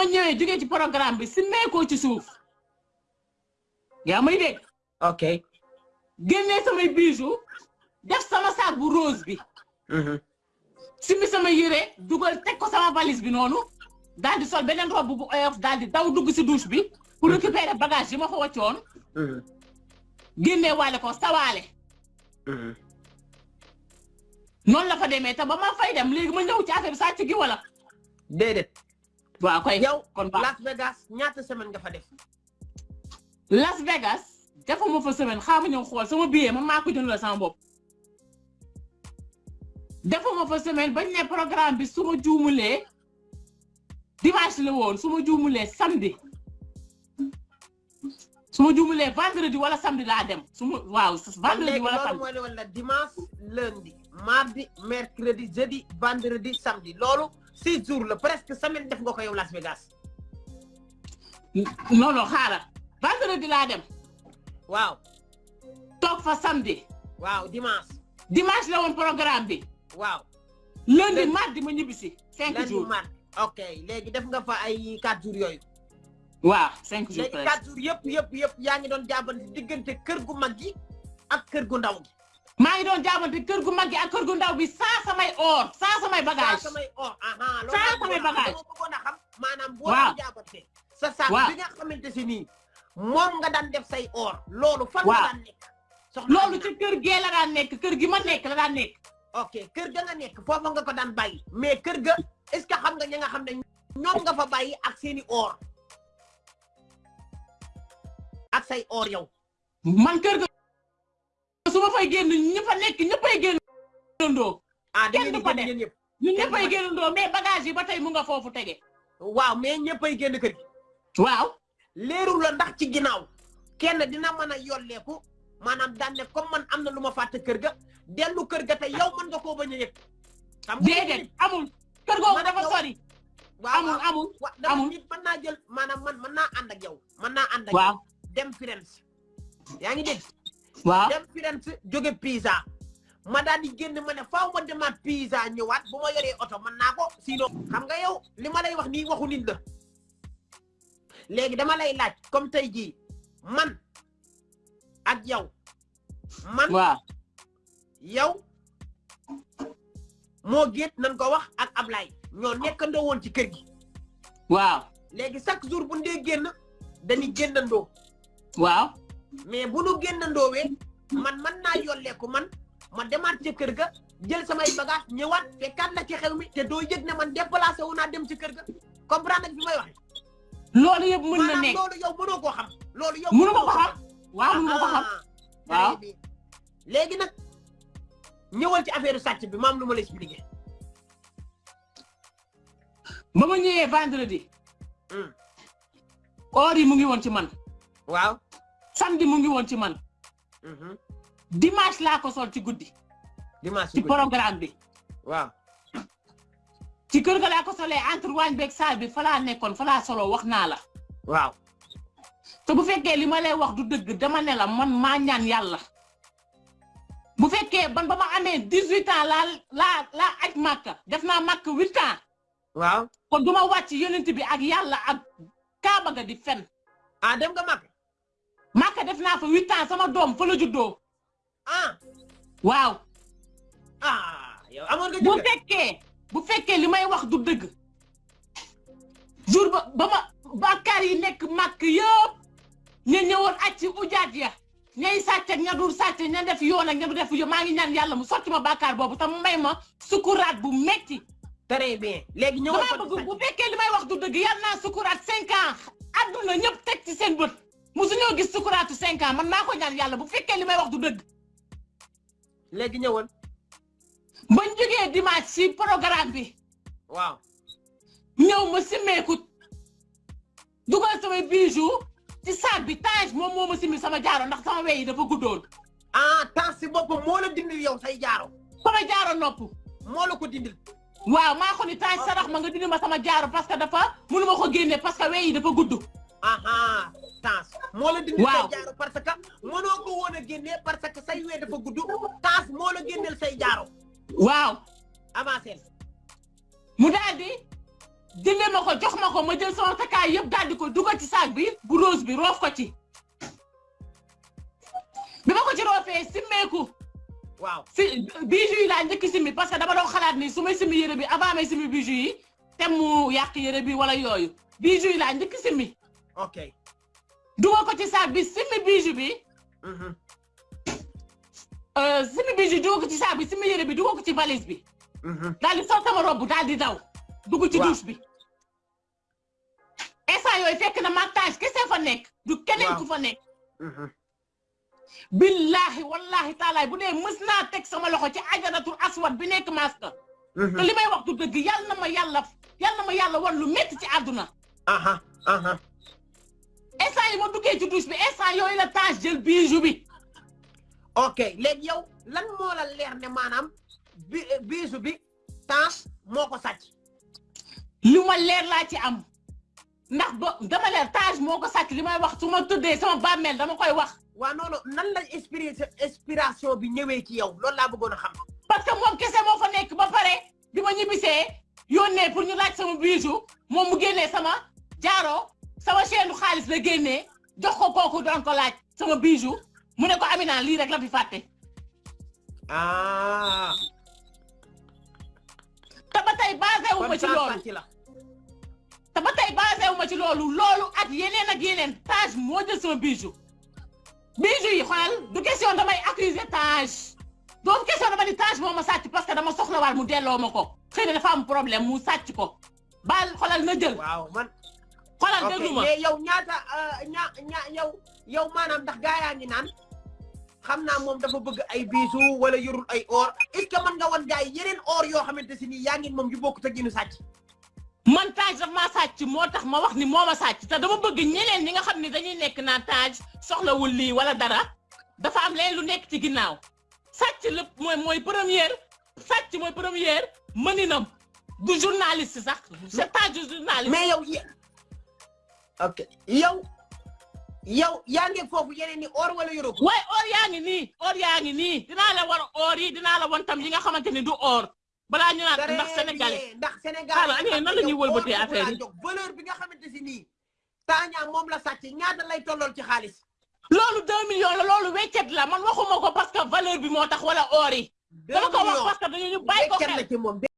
ma ñëwee jógee ci programme bi si meekoo ci suuf yaa may dégg ok. génnee samay bijoux def sama sac bu rose bi simi sama yére dugal teg ko sama valise bi noonu daal di sol beneen robe bu oyof daal di daw dugg si douche bi. Pour récupérer bagage yi ma fa wàccoon génnee waale ko sawaale noonu la fa demee te ba ma fay dem léegi ma ñëw ci affaire bi sàcc gi wala? Déedéet waaw kay. Yow Las Vegas ñaata semaine nga fa def? Las Vegas defuma fa semaine xaama ñëw xool sama billet man maa ko jëndal sama bopp. Defuma fa semaine bañ ne programme bi su ma juumulee dimanche la woon su ma juumulee samedi. Su ma juumulee vendredi wala samedi laa dem. Su ma waaw vendredi wala samedi. dimanche lundi. Mardi mercredi jeudi vendredi samedi. Loolu six jours la presque semaine def nga ko yow Las Vegas. Non non xaaral vendredi laa dem. Waaw. Toog fa samedi. Waaw dimanche. Dimanche la woon programme bi. Waaw. Lundi Lundi. mardi ma ñibbisi cinq lundi jours. mardi. Ok léegi def nga fa ay quatre jours yooyu. Waaw cinq jours léegi quatre jours yëpp yëpp yëpp yaa ngi doon diggante kër gu mag gi ak kër gu ndaw gi maa ngi doon jaabante kër gu mag gi ak kër gu ndaw bi sans samay or sans samay saa bagage samay or aha Saa laa samay bagage. dama bëggoon a xam maanaam boo doon jaabante sa saak Waaw. bi nga xamante si nii moom nga daan def say or loolu fan nga daan nekk? Soxna loolu ci kër gee la daan nekk kër gi ma nekk la daan nekk. Ok kër ga nga nekk foofa nga ko daan bàyyi. Mais kër ga est ce que xam nga ñi nga xam ne ñoom nga fa bàyyi ak seeni or? Ak say or yow? Man kër ga fay génn fa nekk ñëppay génnandoo ah Kenn du ko def. ñun ko génnandoo mais bagage yi ba tey mu nga foofu tege. Waaw mais ñëppay génn kër gi waaw. Leerul la ndax ci ginnaaw. Kenn dina mën a yolleeku maanaam daan ne comme man am na lu ma fàtte kër ga dellu kër ga te yow mën nga koo bañ a yëg. Xam nga déedéet amul. Kër googu dafa sori. Amul amul amul. nit mën naa jël maanaam man mën naa ànd ak yow mën naa ànd ak yow. Dem Firenze yaa ngi dégg waaw dem Firenze jóge Pisa. Ma daal di génn ma ne faaw ma demaat Pisa ñëwaat bu ma yoree oto mën naa ko sinon xam nga yow li ma lay wax nii waxu nit la. Léegi dama lay laaj comme tey jii man ak yow man waaw yow moo géet nañ ko wax ak Ablaye ñoo nekkandoo woon ci kër gi. Waaw léegi chaque jour bu ndee génn dañuy génnandoo. Waaw mais bu nu génnandoowee man man naa yolleeku man ma demaat ca kër ga jël samay bagage ñëwaat fekkaat la ci xew mi te doo yëg ne man déplacé wu naa dem ci kër ga. Comprendre nga fi may waxe loolu yëpp mën na nekk. loolu yow mënoo koo xam. Loolu yow mënu ma ko xam. waaw mënu ma ko xam. Waaw. léegi nag ñëwal ci affaire sàcc bi maam lu ma la expliqué ba ma ñëwee vendredi. Hmm. or yi mu ngi woon ci man. Waaw samedi mu ngi woon ci man. Mhm. dimanche laa ko sol ci guddi. Dimanche ci programme bi. Waaw. Ci kër ga laa ko solee entre waañ beeg saal bi fa laa nekkoon fa laa soloo wax naa la. Waaw. Te bu fekkee li ma lay wax du dëgg dama ne la man maa ñaan yàlla. Bu fekkee ban ba ma amee dix huit ans laa laa laa aj màkka def naa màkk huit ans. Waaw. Kon du ma wàcc yonent bi ak yàlla ak kaaba ga di fen. Ah dem nga mag màkka def naa fa huit ans sama doom fa la juddoo. Ah. Waaw. Ah yow amoon nga bu fekkee bu fekkee li may wax du dëgg. Jour ba ba ma bàkkaar yi nekk màkk yëpp ña ñëwoon aj ci ujaat ya. Ñay sàcc ak ña dul sàcc ña def yoon ak ña du def yoon maa ngi ñaan yàlla mu sotti ma bàkkaar boobu te mu may ma sukuraat bu metti. Très bien. Léegi damaa ko bu fekkee li may wax du dëgg yàlla naa sukuraat cinq ans. Adduna ñëpp teg ci seen bët musuñoo gis sukuraatu cinq ans man maa ko ñaan yàlla bu fekkee li may wax du dëgg. Léegi ñëwal. Bañ jógee dimanche ci programme bi. Waaw. Ñëw ma simmeeku. Dugal samay bijoux ci saag bi tange moom moo ma simmi sama jaaro ndax sama wey yi dafa guddoon. Ah temps si boppam moo la dindil yow say jaaro. Sama jaaro nopp. Moo la ko dindil. Waaw maa ko ni tange sarax ma nga dindi ma sama jaaro parce que dafa mënu ma ko génne parce que wey yi dafa gudd. Aha temps moo la dindil Waaw. say jaaro parce que mënoo ko woon a génnee parce que say wee dafa gudd temps moo la génneel say jaaro waaw avancé mu daal di jëndee ma ko jox ma ko ma jël sama takkaay yëpp daal di ko dugal ci saak bi bu rose bi roof ko ci bi ma ko ci roofee simmeeku waaw si bijoux yi laa njëkk simmi parce que dama doon xalaat ni su may simmi yére bi avant may simmi bijoux yi te mu yàq yére bi wala yooyu bijoux yi laa njëkk simmi ok dugal ko ci saak bi simmi bijou bi. Mhm. Euh, simmi bijou dugal ko ci saak bi simmi yére bi dugal ko ci valise bi. Mhm. Daal di sol sama robe daal di daw. Dugg ci douche bi. Instant yooyu fekk na montage kese fa nekk du keneen ku fa nekk. Mhm. Billahi wallahi taalaay bu dee mës naa teg sama loxo ci ajaratul aswad bi nekk maska te li may wax du dëgg yal na ma yàlla yal na ma yàlla wan lu métti ci àdduna. Instant yi ma duggee ci douche bi instant yooyu la Tange jël bijou bi. Ok léegi yow lan moo la leer ne maanaam bi biisu bi Tange moo ko sàcc? Li ma leer laa ci am. Ndax ba dama leer Tange moo ko sàcc li may wax su ma tuddee sama bàmmeel dama koy wax. Waaw non nan la inspiration bi ñëwee ci yow? Loolu laa bëggoon a xam. Parce que moom kese moo fa nekk ba pare bi ma ñibbisee yónnee pour ñu laaj sama bijou moom mu génnee sama jaaro sama chaîne xaalis la génnee jox ko kooku doon ko laaj sama bijou mu ne ko Amina lii rek la fi fàtte. Ah. Te ba tey basé wu ma ci Tange loolu. sàcc la. Te ba tey basé wu ma ci loolu loolu ak yeneen ak yeneen Tange moo jël sama bijou. Bijou yi xoolal du question damay accuser Tange doon question dama ni Tange moo ma sàcc parce que dama soxlawaat mu delloo ma ko. Xëy na dafa am problème mu sàcc ko. Baal xoolal na jël. Waaw man xoolal déglu ma? mais yow ñaata ña ña yow yow maanaam ndax gaa yaa ngi naan? Xam naa moom dafa bëgg ay biisu wala yorul ay or. Est ce que mën nga wan gaa yi yeneen or yoo xamante si nii yaa ngi moom yu bokk te ginu sàcc? Man Tange daf maa sàcc moo tax ma wax ni moo ma sàcc. Te dama bëgg ñeneen ñi nga xam ne dañuy nekk naan Tange soxlawul lii wala dara. Dafa am leen lu nekk ci ginnaaw. Sàcc lépp mooy mooy première sàcc mooy première mëninam. Du journaliste sax. C'est du journaliste. Mais yow ok yow. Yow yaa ngi foofu yeneen ni or wala ko waaye or yaa ngi nii or yaa ngi nii dinaa la war or yi dinaa la wan tam yi nga xamante ni du or. Balaa ñu naan ndax sénégalais. ndax Sénégal Xaaral, Aliou, nan la ñuy wëlbatee affaire yi? valeur bi nga xamante si nii. Tange moom la sàcc. Ñaata lay tollool ci xaalis? Loolu 2 millions la loolu weccet la. Man waxuma ko parce que valeur bi moo tax wala or yi. Dama ko wax parce que dañu ñu bàyyi ko xel